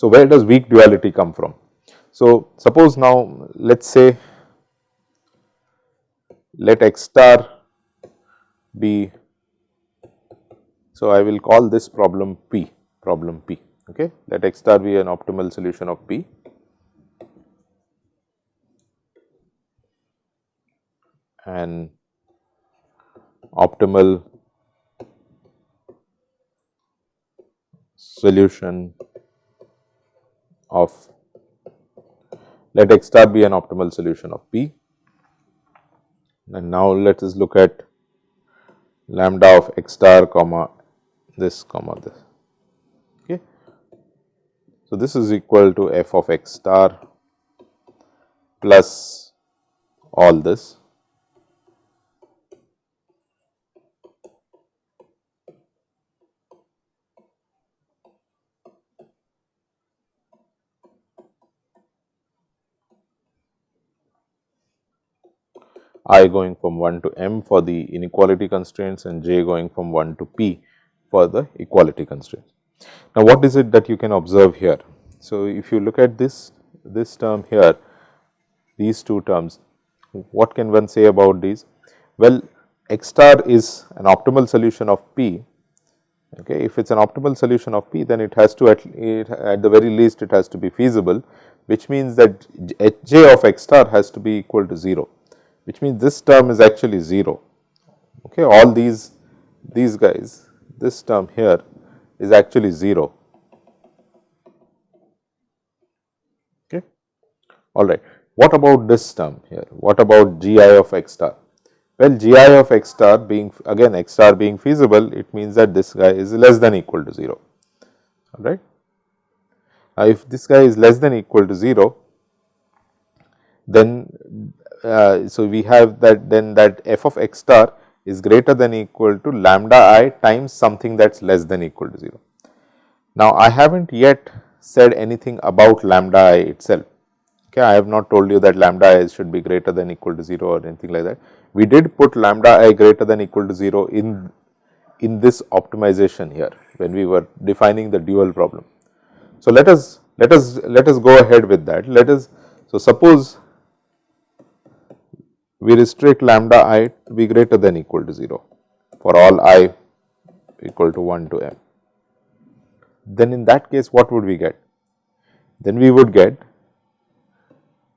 So, where does weak duality come from? So, suppose now let us say let x star be, so I will call this problem P, problem P, okay. Let x star be an optimal solution of P. and optimal solution of let x star be an optimal solution of P. And now let us look at lambda of x star comma this comma this. So, this is equal to f of x star plus all this i going from 1 to m for the inequality constraints and j going from 1 to p for the equality constraints. Now, what is it that you can observe here? So, if you look at this, this term here, these two terms, what can one say about these? Well, x star is an optimal solution of p. Okay. If it is an optimal solution of p, then it has to at, it, at the very least it has to be feasible, which means that j of x star has to be equal to 0 which means this term is actually 0. Okay, all these these guys, this term here is actually 0. Okay, all right. What about this term here? What about gi of x star? Well, gi of x star being again x star being feasible, it means that this guy is less than equal to 0. All right. Now, if this guy is less than equal to 0, then uh, so we have that then that f of x star is greater than equal to lambda i times something that is less than equal to 0. Now, I have not yet said anything about lambda i itself. Okay, I have not told you that lambda i should be greater than equal to 0 or anything like that. We did put lambda i greater than equal to 0 in in this optimization here when we were defining the dual problem. So, let us let us let us go ahead with that. Let us so suppose we restrict lambda i to be greater than equal to 0 for all i equal to 1 to m. Then in that case what would we get? Then we would get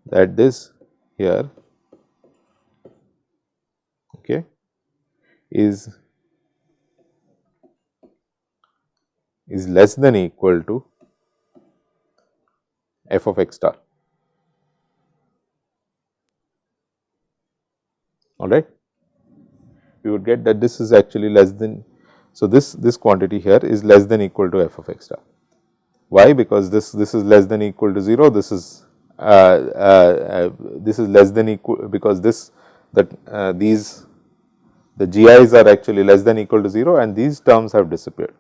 that this here okay, is is less than equal to f of x star. All right. We would get that this is actually less than, so this, this quantity here is less than equal to f of x star. Why? Because this, this is less than equal to 0, this is, uh, uh, uh, this is less than equal, because this, that uh, these, the GIs are actually less than equal to 0 and these terms have disappeared.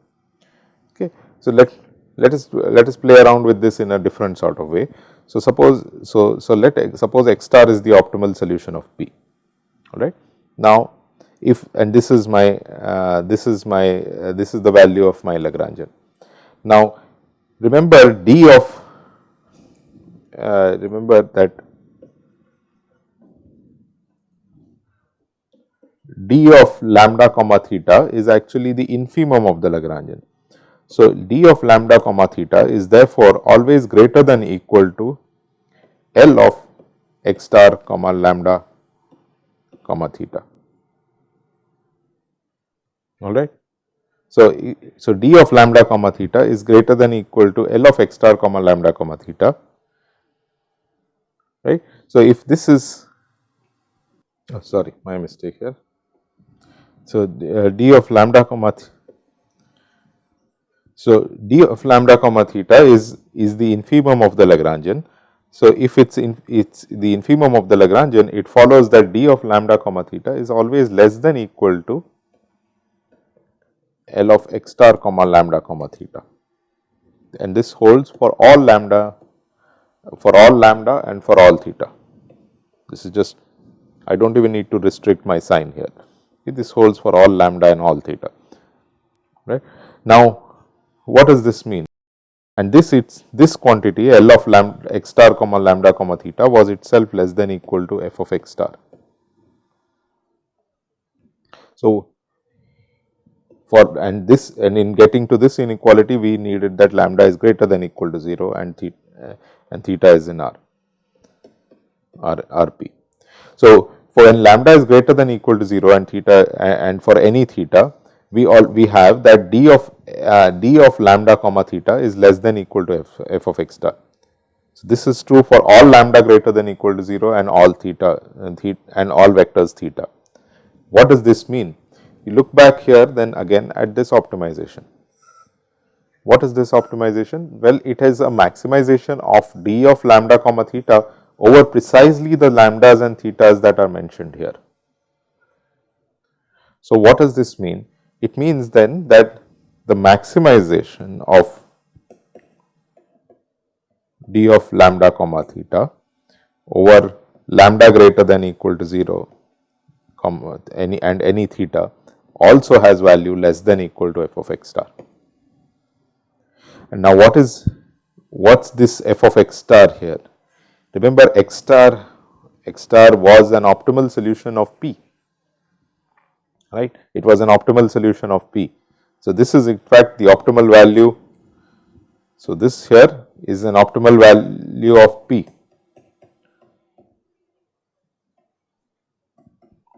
Okay. So, let, let us, let us play around with this in a different sort of way. So, suppose, so, so let, suppose x star is the optimal solution of P all right. Now, if and this is my uh, this is my uh, this is the value of my Lagrangian. Now, remember d of uh, remember that d of lambda comma theta is actually the infimum of the Lagrangian. So, d of lambda comma theta is therefore always greater than equal to L of x star comma lambda comma theta all right. So, so d of lambda comma theta is greater than equal to L of x star comma lambda comma theta right. So, if this is oh sorry my mistake here. So, uh, d of lambda comma so d of lambda comma theta is is the infimum of the Lagrangian so, if it is in it's the infimum of the Lagrangian, it follows that d of lambda comma theta is always less than equal to L of x star comma lambda comma theta. and this holds for all lambda for all lambda and for all theta. This is just I do not even need to restrict my sign here. This holds for all lambda and all theta. Right. Now, what does this mean? And this it's this quantity L of lambda x star comma lambda comma theta was itself less than equal to f of x star. So, for and this and in getting to this inequality we needed that lambda is greater than equal to 0 and theta and theta is in R, R, RP. So, for when lambda is greater than equal to 0 and theta and for any theta, we all we have that d of uh, d of lambda comma theta is less than equal to f, f of x star. So, this is true for all lambda greater than equal to 0 and all theta and, theta, and all vectors theta. What does this mean? You look back here then again at this optimization. What is this optimization? Well, it has a maximization of d of lambda comma theta over precisely the lambdas and thetas that are mentioned here. So, what does this mean? It means then that the maximization of d of lambda comma theta over lambda greater than equal to 0 comma any and any theta also has value less than equal to f of x star. And now what is what's this f of x star here? Remember x star x star was an optimal solution of p right it was an optimal solution of p. So, this is in fact the optimal value. So, this here is an optimal value of p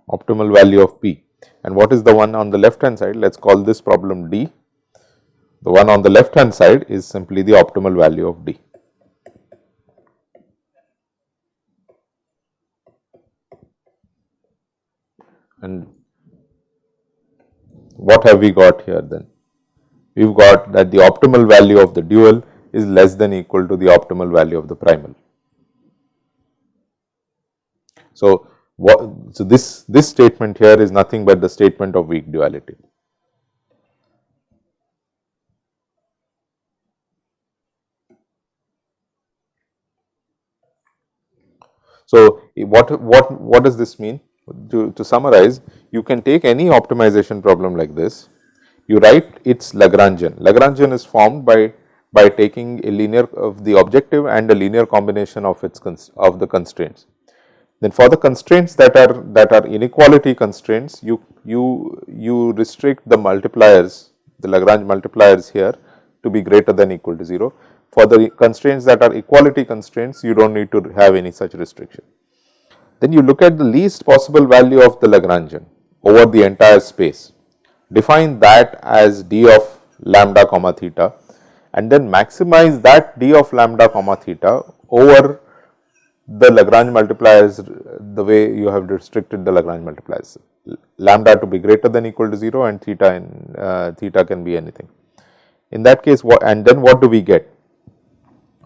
optimal value of p and what is the one on the left hand side let us call this problem d the one on the left hand side is simply the optimal value of D. And what have we got here then? We have got that the optimal value of the dual is less than equal to the optimal value of the primal. So, what, so this, this statement here is nothing but the statement of weak duality. So, what, what, what does this mean? To, to summarize, you can take any optimization problem like this, you write its Lagrangian. Lagrangian is formed by, by taking a linear of the objective and a linear combination of its of the constraints. Then for the constraints that are that are inequality constraints, you you you restrict the multipliers, the Lagrange multipliers here to be greater than equal to 0. For the constraints that are equality constraints, you do not need to have any such restriction. Then you look at the least possible value of the Lagrangian over the entire space. Define that as d of lambda comma theta and then maximize that d of lambda comma theta over the Lagrange multipliers the way you have restricted the Lagrange multipliers lambda to be greater than equal to 0 and theta and uh, theta can be anything. In that case what and then what do we get?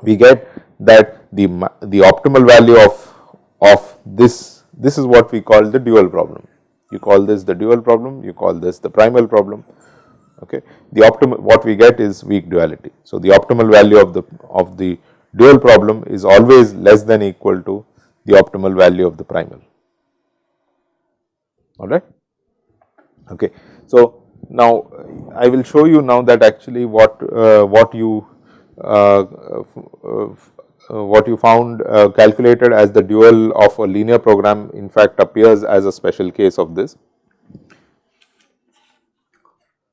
we get that the, the optimal value of, of this, this is what we call the dual problem. You call this the dual problem, you call this the primal problem. Okay. The optimal what we get is weak duality. So, the optimal value of the of the dual problem is always less than equal to the optimal value of the primal. All right. Okay. So, now I will show you now that actually what uh, what you uh, uh, what you found uh, calculated as the dual of a linear program in fact appears as a special case of this.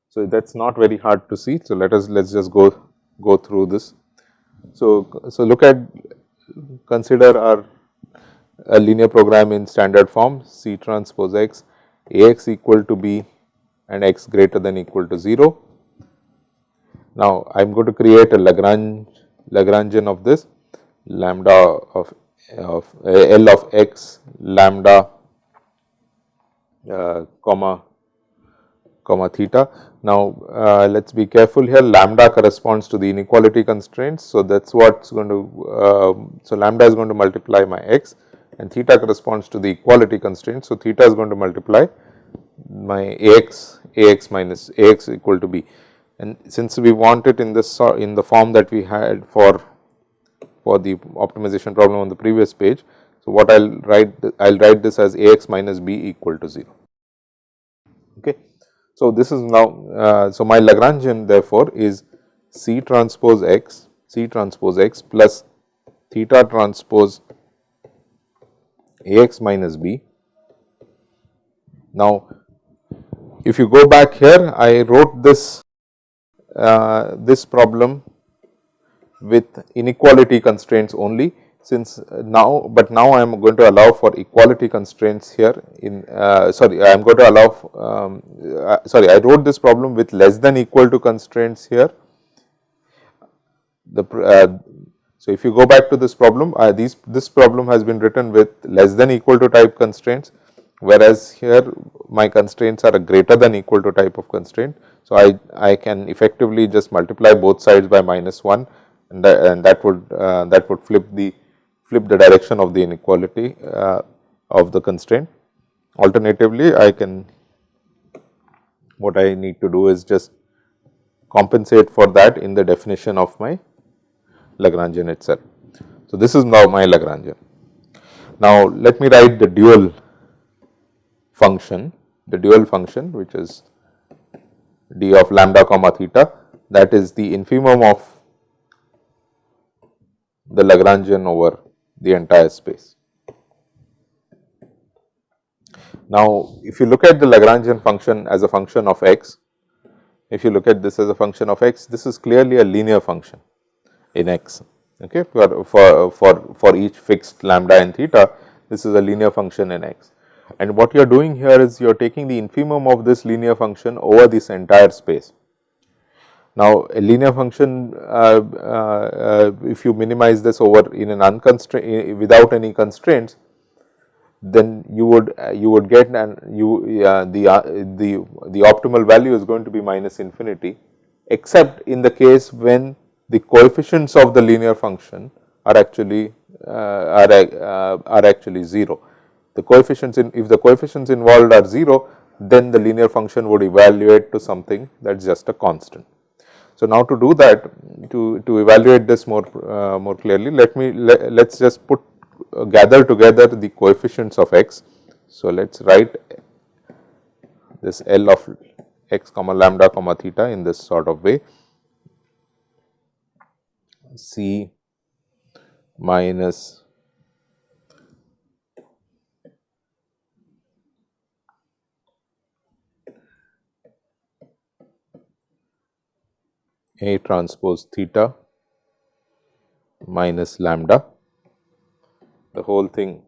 So, that is not very hard to see. So, let us let us just go go through this. So, so look at consider our a linear program in standard form C transpose x Ax equal to b and x greater than equal to 0 now, I am going to create a Lagrange Lagrangian of this lambda of, of L of x lambda uh, comma comma theta. Now, uh, let us be careful here lambda corresponds to the inequality constraints. So, that is what is going to, uh, so lambda is going to multiply my x and theta corresponds to the equality constraint. So, theta is going to multiply my ax, ax minus ax equal to b. and since we want it in this in the form that we had for for the optimization problem on the previous page. So, what I will write I will write this as A x minus b equal to 0. Okay. So, this is now uh, so my Lagrangian therefore is C transpose x C transpose x plus theta transpose A x minus b. Now, if you go back here I wrote this uh, this problem with inequality constraints only since now, but now I am going to allow for equality constraints here in uh, sorry I am going to allow um, uh, sorry I wrote this problem with less than equal to constraints here. The uh, so if you go back to this problem uh, these this problem has been written with less than equal to type constraints whereas here my constraints are a greater than equal to type of constraint. So, I, I can effectively just multiply both sides by minus 1 and, that, and that would uh, that would flip the flip the direction of the inequality uh, of the constraint. Alternatively, I can what I need to do is just compensate for that in the definition of my Lagrangian itself. So, this is now my Lagrangian. Now, let me write the dual function, the dual function which is d of lambda comma theta that is the infimum of the Lagrangian over the entire space. Now, if you look at the Lagrangian function as a function of x, if you look at this as a function of x, this is clearly a linear function in x. Okay, for, for, for, for each fixed lambda and theta, this is a linear function in x. And what you are doing here is you are taking the infimum of this linear function over this entire space. Now, a linear function uh, uh, uh, if you minimize this over in an unconstrained without any constraints, then you would uh, you would get and you the uh, the the optimal value is going to be minus infinity except in the case when the coefficients of the linear function are actually uh, are are actually 0 the coefficients in if the coefficients involved are 0 then the linear function would evaluate to something that is just a constant. So, now to do that to, to evaluate this more uh, more clearly let me let us just put uh, gather together the coefficients of x. So, let us write this L of x comma lambda comma theta in this sort of way C minus A transpose theta minus lambda, the whole thing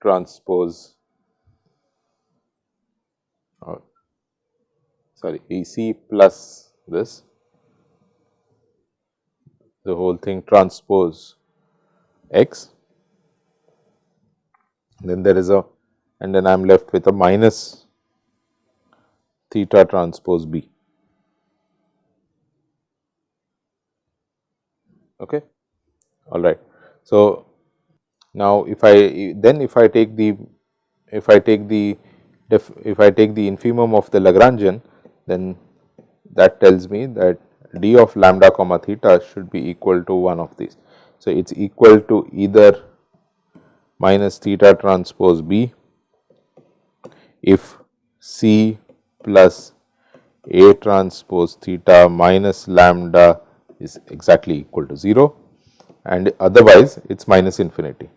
transpose or uh, sorry E c plus this, the whole thing transpose x, then there is a and then I am left with a minus theta transpose b. okay? All right so now if i then if i take the if i take the if, if i take the infimum of the lagrangian then that tells me that d of lambda comma theta should be equal to one of these. So it's equal to either minus theta transpose b if c plus a transpose theta minus lambda is exactly equal to 0 and otherwise it is minus infinity.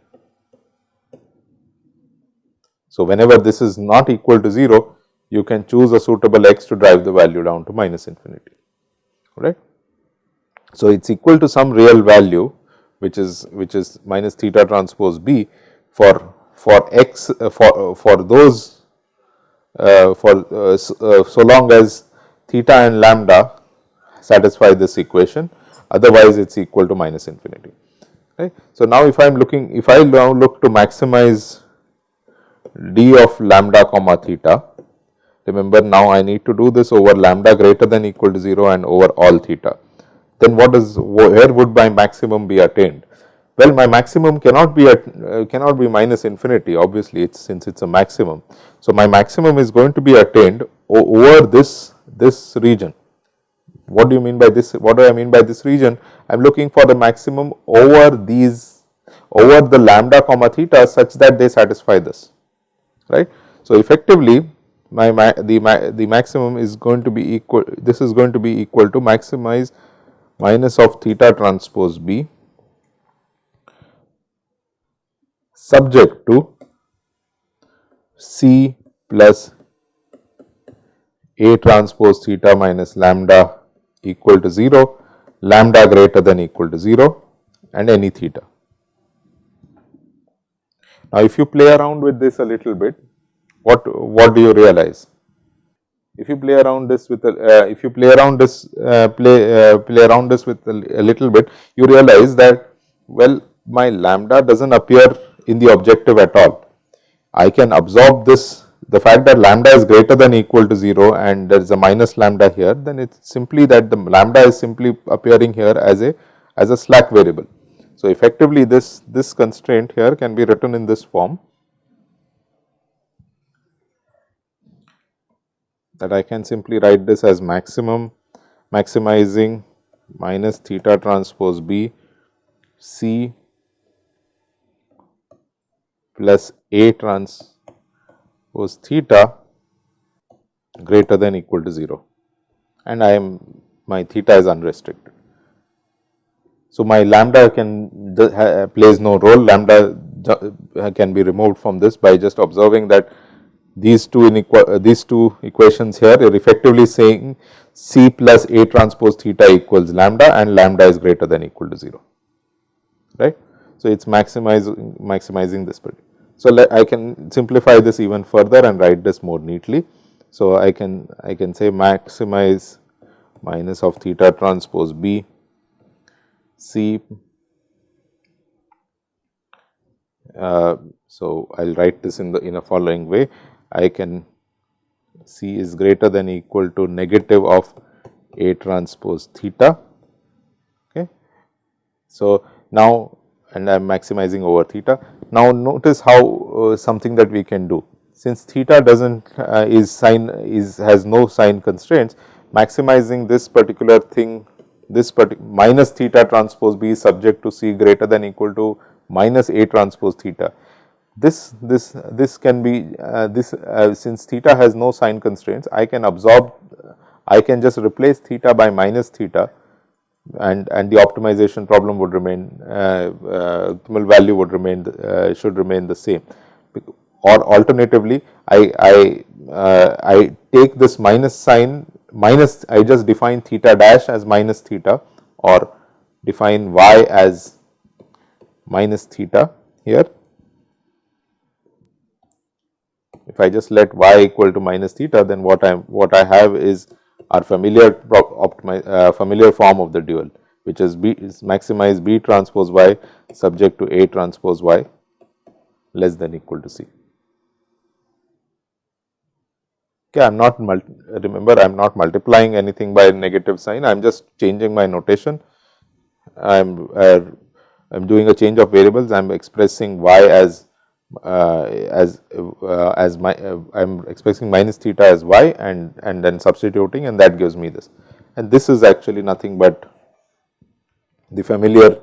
So, whenever this is not equal to 0, you can choose a suitable x to drive the value down to minus infinity, right. So, it is equal to some real value which is which is minus theta transpose b for for x uh, for uh, for those uh, for uh, uh so long as theta and lambda satisfy this equation otherwise it is equal to minus infinity. Right. So, now if I am looking if I now look to maximize d of lambda comma theta remember now I need to do this over lambda greater than equal to 0 and over all theta then what is where would my maximum be attained? Well, my maximum cannot be at uh, cannot be minus infinity obviously it's since it's a maximum. So, my maximum is going to be attained over this this region. What do you mean by this? What do I mean by this region? I am looking for the maximum over these over the lambda comma theta such that they satisfy this right. So, effectively my, my the my, the maximum is going to be equal this is going to be equal to maximize minus of theta transpose b subject to c plus a transpose theta minus lambda equal to 0, lambda greater than equal to 0 and any theta. Now, if you play around with this a little bit, what what do you realize? If you play around this with a, uh, if you play around this uh, play uh, play around this with a, a little bit, you realize that well my lambda does not appear in the objective at all. I can absorb this the fact that lambda is greater than equal to 0 and there is a minus lambda here, then it is simply that the lambda is simply appearing here as a as a slack variable. So, effectively this this constraint here can be written in this form that I can simply write this as maximum maximizing minus theta transpose b c plus a trans was theta greater than equal to 0 and I am my theta is unrestricted. So, my lambda can plays no role lambda can be removed from this by just observing that these two uh, these two equations here are effectively saying C plus A transpose theta equals lambda and lambda is greater than equal to 0 right. So, it is maximizing maximizing this particular so, I can simplify this even further and write this more neatly. So, I can I can say maximize minus of theta transpose b c. Uh, so, I will write this in the in a following way. I can c is greater than equal to negative of a transpose theta. Okay. So, now and I am maximizing over theta. Now, notice how uh, something that we can do since theta does not uh, is sign is has no sign constraints maximizing this particular thing this minus theta transpose b is subject to c greater than equal to minus a transpose theta. This this this can be uh, this uh, since theta has no sign constraints I can absorb I can just replace theta by minus theta and and the optimization problem would remain uh, uh, optimal value would remain uh, should remain the same or alternatively I I I take this minus sign minus I just define theta dash as minus theta or define y as minus theta here. If I just let y equal to minus theta then what I what I have is our familiar uh, familiar form of the dual which is B is maximize B transpose Y subject to A transpose Y less than equal to C. Okay, I am not remember I am not multiplying anything by negative sign I am just changing my notation I am uh, I am doing a change of variables I am expressing y as as uh, as my uh, I am expressing minus theta as y and and then substituting and that gives me this and this is actually nothing but the familiar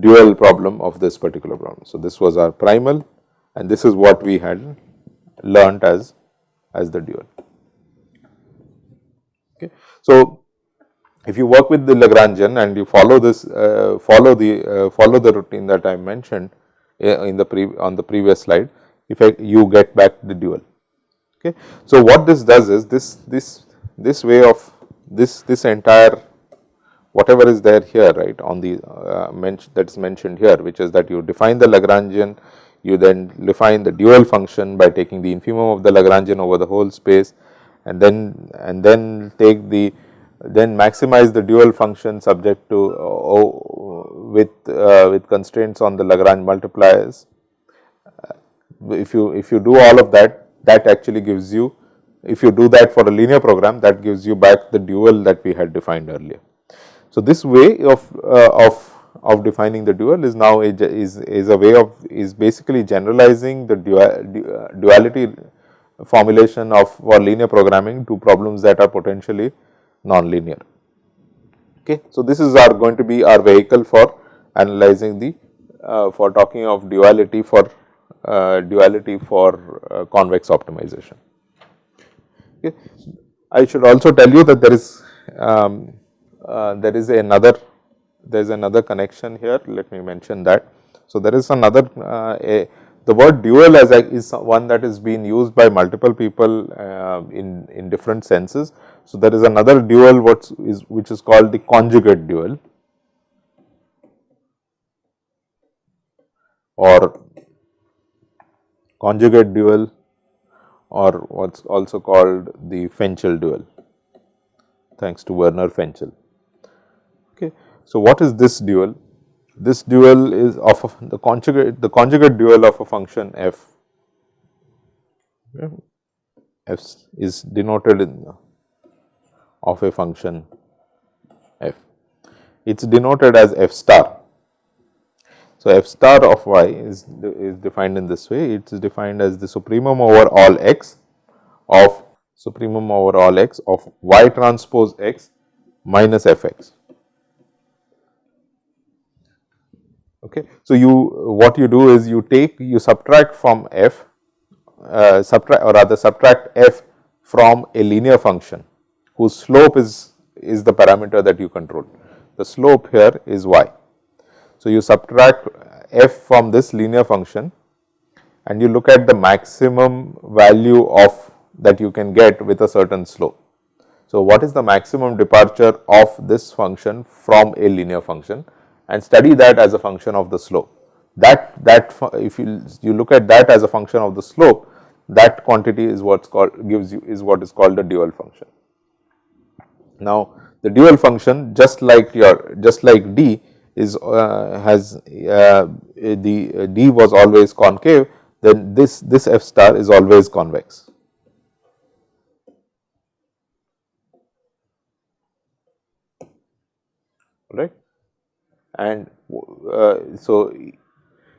dual problem of this particular problem. So, this was our primal and this is what we had learnt as as the dual. Okay. So, if you work with the Lagrangian and you follow this uh, follow the uh, follow the routine that I mentioned in the pre on the previous slide if I, you get back the dual. Okay. So, what this does is this this this way of this this entire whatever is there here right on the uh, that is mentioned here which is that you define the Lagrangian you then define the dual function by taking the infimum of the Lagrangian over the whole space and then and then take the then maximize the dual function subject to uh, with uh, with constraints on the Lagrange multipliers. Uh, if you if you do all of that, that actually gives you if you do that for a linear program that gives you back the dual that we had defined earlier. So, this way of uh, of of defining the dual is now a, is is a way of is basically generalizing the dual, duality formulation of for linear programming to problems that are potentially non-linear. Okay. So, this is our going to be our vehicle for analyzing the uh, for talking of duality for uh, duality for uh, convex optimization. Okay. I should also tell you that there is um, uh, there is another there is another connection here let me mention that. So, there is another uh, a, the word dual as is one that is being used by multiple people in, in different senses. So, there is another dual what is which is called the conjugate dual or conjugate dual or what is also called the Fenchel dual thanks to Werner Fenchel. Okay. So, what is this dual? This dual is of the conjugate the conjugate dual of a function f. f is denoted in of a function f. It is denoted as f star. So, f star of y is, is defined in this way. It is defined as the supremum over all x of supremum over all x of y transpose x minus f x. Okay. So, you what you do is you take you subtract from f uh, subtract or rather subtract f from a linear function whose slope is is the parameter that you control. The slope here is y. So, you subtract f from this linear function and you look at the maximum value of that you can get with a certain slope. So, what is the maximum departure of this function from a linear function and study that as a function of the slope. That that if you you look at that as a function of the slope that quantity is what's called gives you is what is called a dual function. Now, the dual function just like your just like d is uh, has uh, the uh, d was always concave then this this f star is always convex. right and uh, so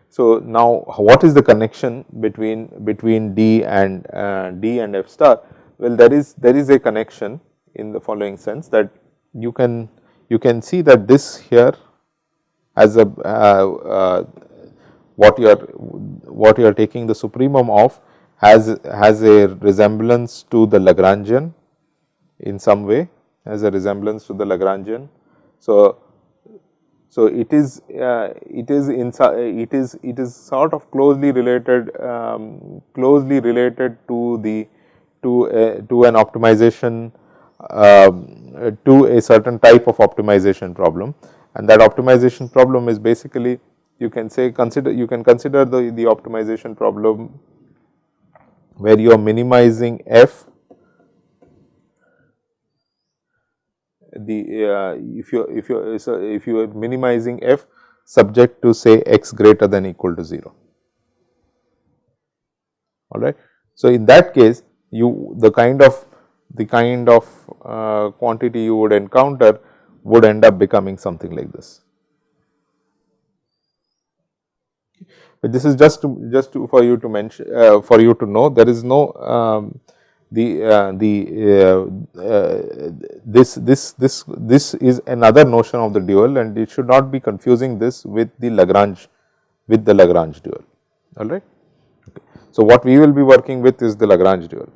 so now what is the connection between between d and uh, d and f star well there is there is a connection in the following sense that you can you can see that this here as a uh, uh what you are what you are taking the supremum of has has a resemblance to the Lagrangian in some way has a resemblance to the Lagrangian. So, so, it is uh, it is in it is it is sort of closely related um, closely related to the to a, to an optimization uh, to a certain type of optimization problem and that optimization problem is basically you can say consider you can consider the the optimization problem where you are minimizing f the uh, if you if you so if you are minimizing f subject to say x greater than equal to 0 all right. So, in that case you the kind of the kind of uh, quantity you would encounter would end up becoming something like this. But this is just to just to for you to mention uh, for you to know there is no um, the uh, the uh, uh, this this this this is another notion of the dual and it should not be confusing this with the Lagrange with the Lagrange dual all right. Okay. So, what we will be working with is the Lagrange dual.